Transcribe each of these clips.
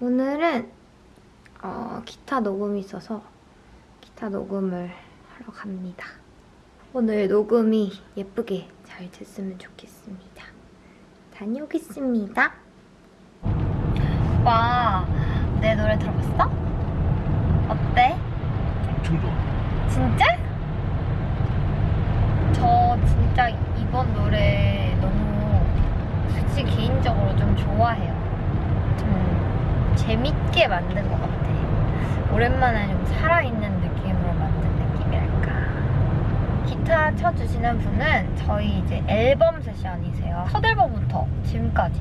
오늘은 어, 기타 녹음이 있어서 기타 녹음을 하러 갑니다. 오늘 녹음이 예쁘게 잘 됐으면 좋겠습니다. 다녀오겠습니다. 오빠, 내 노래 들어봤어? 어때? 엄청 좋아. 진짜? 저 진짜 이번 노래 너무 솔직히 개인적으로 좀 좋아해요. 좀 재밌게 만든 것 같아. 오랜만에 좀 살아있는 느낌으로 만든 느낌이랄까. 기타 쳐주시는 분은 저희 이제 앨범 세션이세요. 첫 앨범부터 지금까지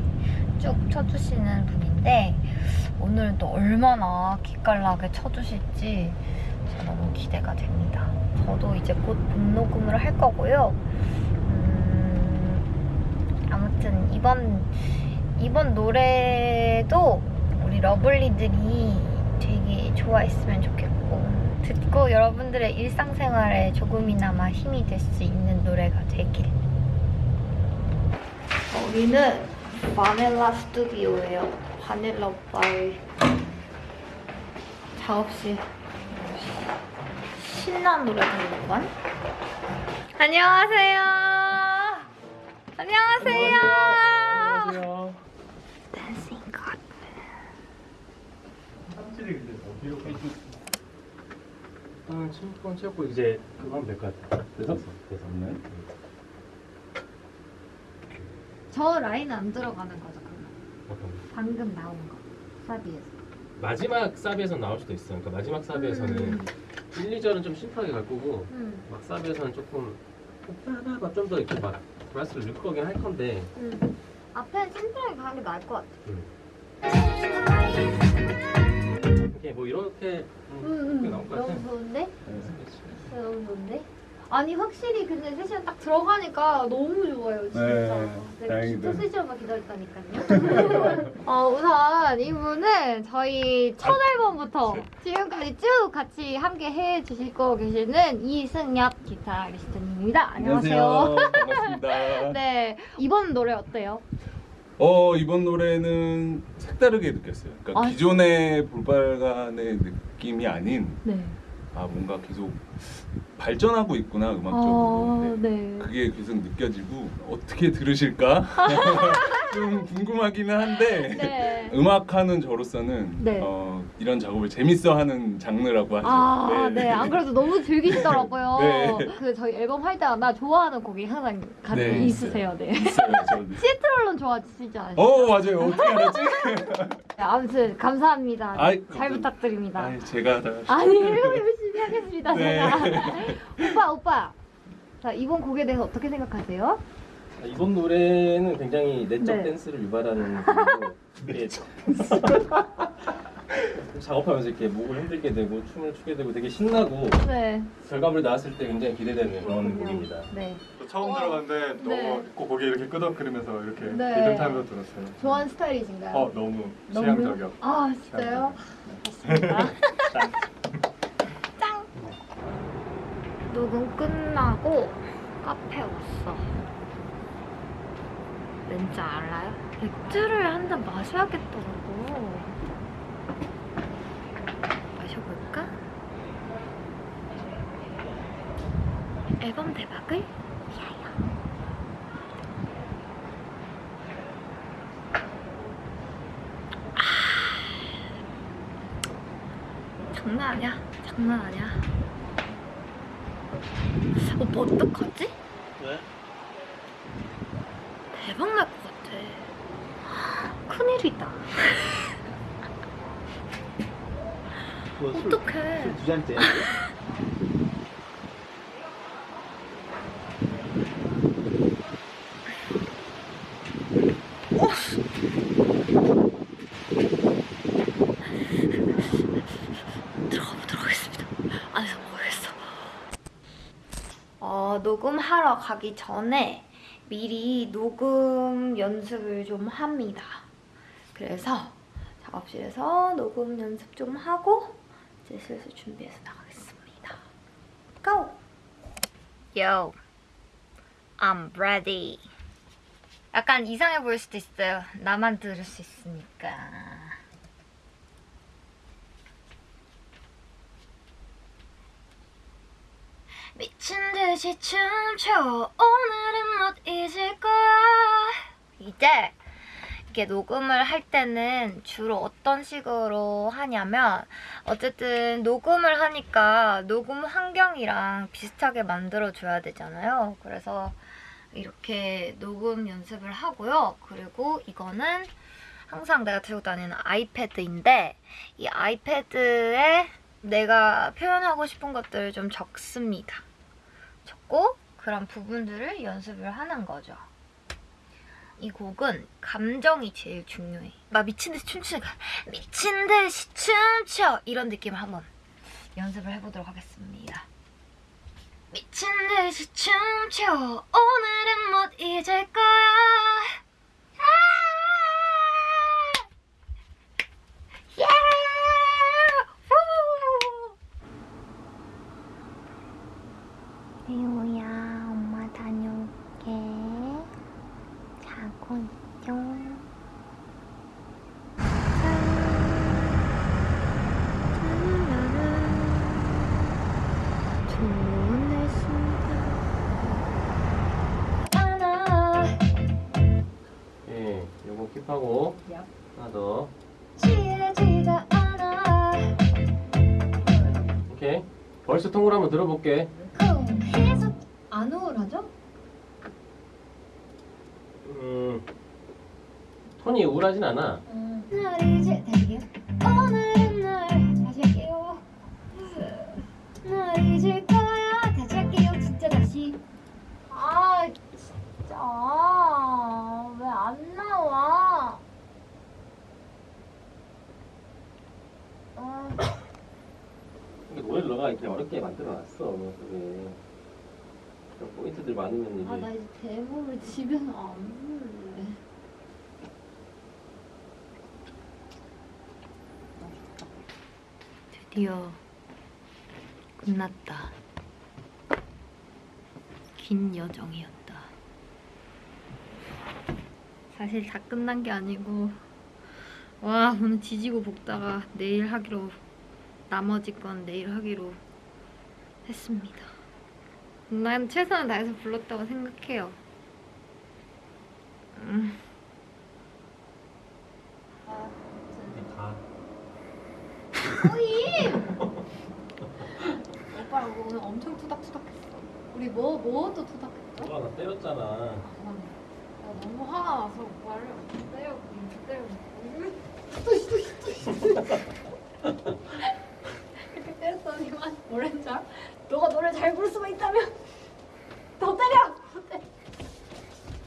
쭉 쳐주시는 분인데 오늘은 또 얼마나 기깔나게 쳐주실지 너무 기대가 됩니다. 저도 이제 곧 본녹음을 할 거고요. 음, 아무튼 이번 이번 노래도 우리 러블리들이 되게 좋아했으면 좋겠고 듣고 여러분들의 일상생활에 조금이나마 힘이 될 수 있는 노래가 되길. 여기는 바닐라 스튜디오예요. 바닐라 오빠의 작업실. 신나는 노래 부르는 건? 안녕하세요. 안녕하세요. 안녕하세요. 댄싱 컷. 삽질이 근데 어디로 아, 친구권 채웠고 이제 그거 하면 될 것 같아. 됐어? 됐었네. 저 라인 안 들어가는 거죠, 그러면? 어떤 거? 방금 나온 거. 사비에서. 마지막 사비에서 나올 수도 있어. 그러니까 마지막 사비에서는 음. 1, 2절은 좀 심플하게 갈 거고 음. 막 사비에서는 조금 하나가 좀더 이렇게 막 브라스를 넣을 거긴 할 건데 음. 앞에 심플하게 가는 게 나을 것 같아. 음. 이렇게 뭐 이렇게 음, 음, 음. 나올 것 너무 같아. 좋은데? 너무 좋은데? 아니 확실히 근데 세션 딱 들어가니까 너무 좋아요 진짜 네, 내가 다행이다. 진짜 세션만 기다렸다니까요 어, 우선 이분은 저희 첫 앨범부터 지금까지 쭉 같이 함께 해주실 거 계시는 이승엽 기타리스트님입니다 안녕하세요 반갑습니다. 네 이번 노래 어때요? 어 이번 노래는 색다르게 느꼈어요. 그러니까 아, 기존의 볼빨간의 느낌이 아닌 네 아 뭔가 계속 발전하고 있구나 아, 음악적으로. 네. 네. 그게 계속 느껴지고 어떻게 들으실까 좀 궁금하기는 한데 네. 음악하는 저로서는 네. 어, 이런 작업을 재밌어하는 장르라고 하죠. 아, 네. 안 그래도 너무 즐기시더라고요. 네. 그 저희 앨범 할 때마다 좋아하는 곡이 항상 같이 네, 있으세요. 네. 있어요. 시애틀론 좋아하시지 않으세요? 어 맞아요. 어떻게 알았지? 네, 아무튼 감사합니다. 아이, 잘 감사합니다. 부탁드립니다. 아니, 제가 다 아니에요. 열 심히 하겠습니다. 네. 제가. 오빠, 오빠. 자, 이번 곡에 대해서 어떻게 생각하세요? 아, 이번 노래는 굉장히 내적 네. 댄스를 유발하는 곡이고 이게 작업하면서 이렇게 목을 흔들게 되고 춤을 추게 되고 되게 신나고 네. 결과물 나왔을 때 굉장히 기대되는 그런 곡입니다. 네. 처음 들어갔는데 너무 네. 꼭 고개 이렇게 끄덕거리면서 이렇게 네. 리듬 타면서 들었어요. 좋아하는 스타일이신가요? 어 너무 너무? 취향적이요. 아, 진짜요? 맞습니다. 녹음 끝나고 카페 왔어. 왠지 알아요? 맥주를 한 잔 마셔야겠더라고. 마셔볼까? 앨범 대박을 위하여. 장난 아니야. 장난 아니야. 오빠 어떡하지? 왜? 대박 날 것 같아. 큰일이다. 어떡해. 두 잔째. 들어가보도록 하겠습니다. 안에서 먹어야겠어. 어, 녹음 하러 가기 전에 미리 녹음 연습을 좀 합니다. 그래서 작업실에서 녹음 연습 좀 하고 이제 슬슬 준비해서 나가겠습니다. Go! Yo, I'm ready. 약간 이상해 보일 수도 있어요. 나만 들을 수 있으니까. 듯이 춤춰 오늘은 못 잊을 거야 이제 이렇게 녹음을 할 때는 주로 어떤 식으로 하냐면 어쨌든 녹음을 하니까 녹음 환경이랑 비슷하게 만들어줘야 되잖아요. 그래서 이렇게 녹음 연습을 하고요. 그리고 이거는 항상 내가 들고 다니는 아이패드인데 이 아이패드에 내가 표현하고 싶은 것들을 좀 적습니다. 적고 그런 부분들을 연습을 하는 거죠. 이 곡은 감정이 제일 중요해. 막 미친 듯이 춤추는 거. 미친 듯이 춤춰 이런 느낌을 한번 연습을 해보도록 하겠습니다. 미친 듯이 춤춰 오늘은 못 잊을 거야. 벌써 통을 한번 들어볼게. 해서 안 우울하죠? 음, 톤이 우울하진 않아. 이제. 오늘 노래를 너가 이렇게 어렵게 만들어놨어. 그게. 그런 포인트들 많으면. 아, 나 이제 데모를 집에서 안 부를래. 드디어 끝났다. 긴 여정이었다. 사실 다 끝난 게 아니고 와 오늘 지지고 볶다가 내일 하기로 나머지 건 내일 하기로 했습니다. 난 최선을 다해서 불렀다고 생각해요. 음. 가. 오빠랑 오늘 엄청 투닥투닥했어. 우리 뭐 뭐 또 투닥했죠? 너가 나 때렸잖아. 아, 나 너무 화가 나서 오빠를 때려 때려 이렇게 때렸더니만 뭐랬줄 알아? 너가 노래 잘 부를 수만 있다면 더 때려.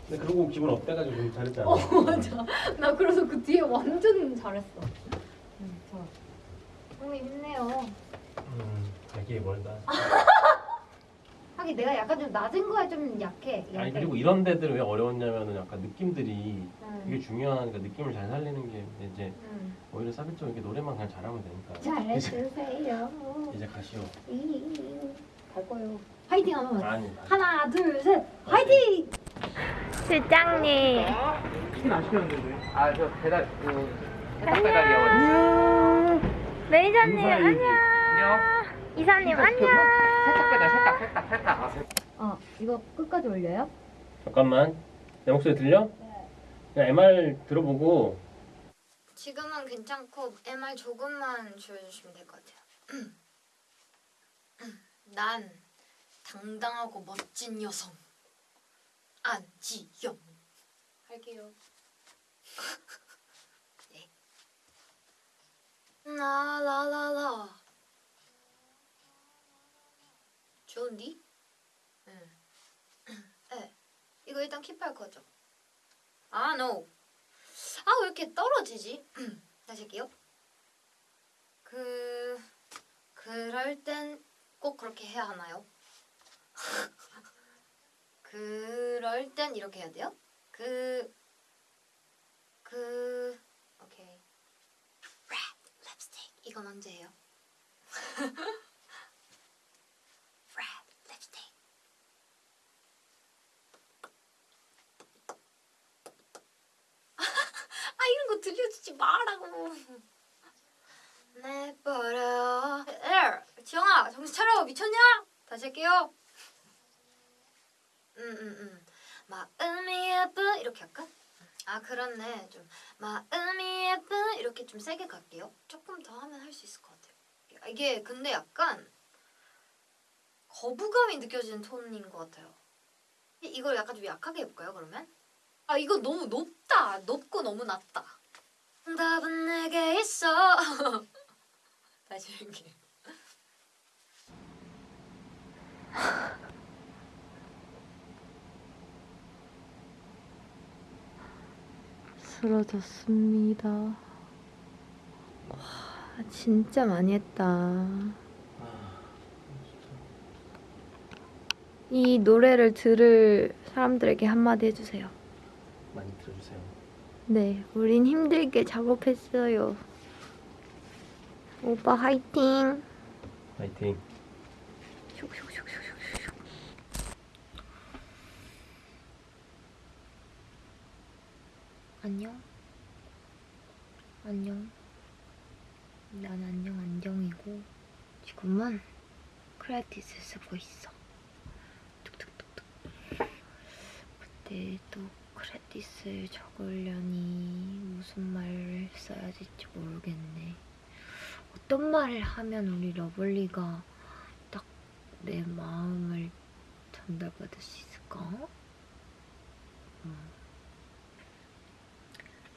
근데 그러고 기분 업돼가지고 좀 잘했잖아. 어 맞아. 나 그래서 그 뒤에 완전 잘했어. 응 좋아. 형님 힘내요. 음, 자기에 멀다. 하긴 내가 약간 좀 낮은 거에 좀 약해. 아니. 그리고 이런 데들 왜 어려웠냐면은 약간 느낌들이 응. 되게 중요하니까 느낌을 잘 살리는 게 이제 응. 오히려 사비쪽 이렇게 노래만 그냥 잘하면 되니까. 잘해주세요. 이제 가시오. 갈 거예요. 화이팅 하면 아니. 하나 둘 셋 화이팅! 실장님. 치킨 안 시켰는데 아저 배달 그 배달이요 매니저님 안녕. 안녕. 이사님 안녕. 세탁 배달 세탁 세탁 세탁 아, 세- 어 이거 끝까지 올려요? 잠깐만. 내 목소리 들려? 그냥 MR 들어보고 지금은 괜찮고 MR 조금만 줄여주시면 될 것 같아요. 난 당당하고 멋진 여성 안지영 할게요. 네. 라라라라 좋은디? 응. 네. 이거 일단 킵할 거죠? 아, no. 아, 왜 이렇게 떨어지지? 다시 할게요. 그, 그럴 땐 꼭 그렇게 해야 하나요? 그럴 땐 이렇게 해야 돼요? 그, 그, 오케이. red 립스틱. 이건 언제 해요? red 립스틱. 아 이런 거 들려주지 말라고. 내버려. 에 지영아 정신 차려 미쳤냐? 다시 할게요. 응응응. 마음이 예쁜 이렇게 할까? 아 그렇네. 좀 마음이 예쁜 이렇게 좀 세게 갈게요. 조금 더 하면 할 수 있을 것 같아요. 이게 근데 약간 거부감이 느껴지는 톤인 것 같아요. 이걸 약간 좀 약하게 해볼까요? 그러면? 아 이거 너무 높다. 높고 너무 낮다. 답은 내게 있어. 다시 이렇게. 쓰러졌습니다. 와, 진짜 많이 했다. 아, 이 노래를 들을 사람들에게 한마디 해주세요. 많이 들어주세요. 네, 우린 힘들게 작업했어요. 오빠 화이팅! 슉슉슉슉슉슉. 안녕? 안녕? 난 안녕 안정이고 지금은 크레딧을 쓰고 있어. 뚝뚝뚝뚝. 그때 또 크레딧을 적으려니 무슨 말을 써야 될지 모르겠네. 어떤 말을 하면 우리 러블리가 딱 내 마음을 전달받을 수 있을까? 음.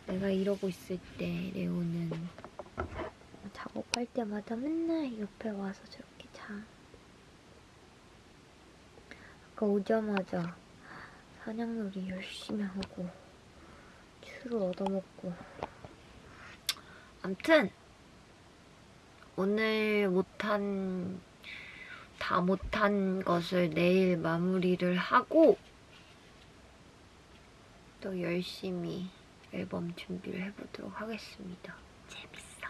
내가 이러고 있을 때 레오는 작업할 때마다 맨날 옆에 와서 저렇게 자. 아까 오자마자 사냥놀이 열심히 하고 추를 얻어먹고 암튼 오늘 못한 다 못한 것을 내일 마무리를 하고 또 열심히 앨범 준비를 해보도록 하겠습니다. 재밌어.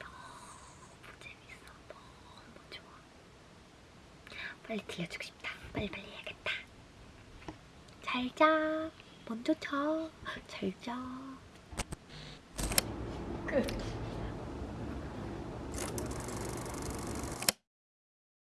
너무 재밌어. 너무 좋아. 빨리 들려주고 싶다. 빨리 빨리. 잘 자. 먼저 자. 잘 자. 끝.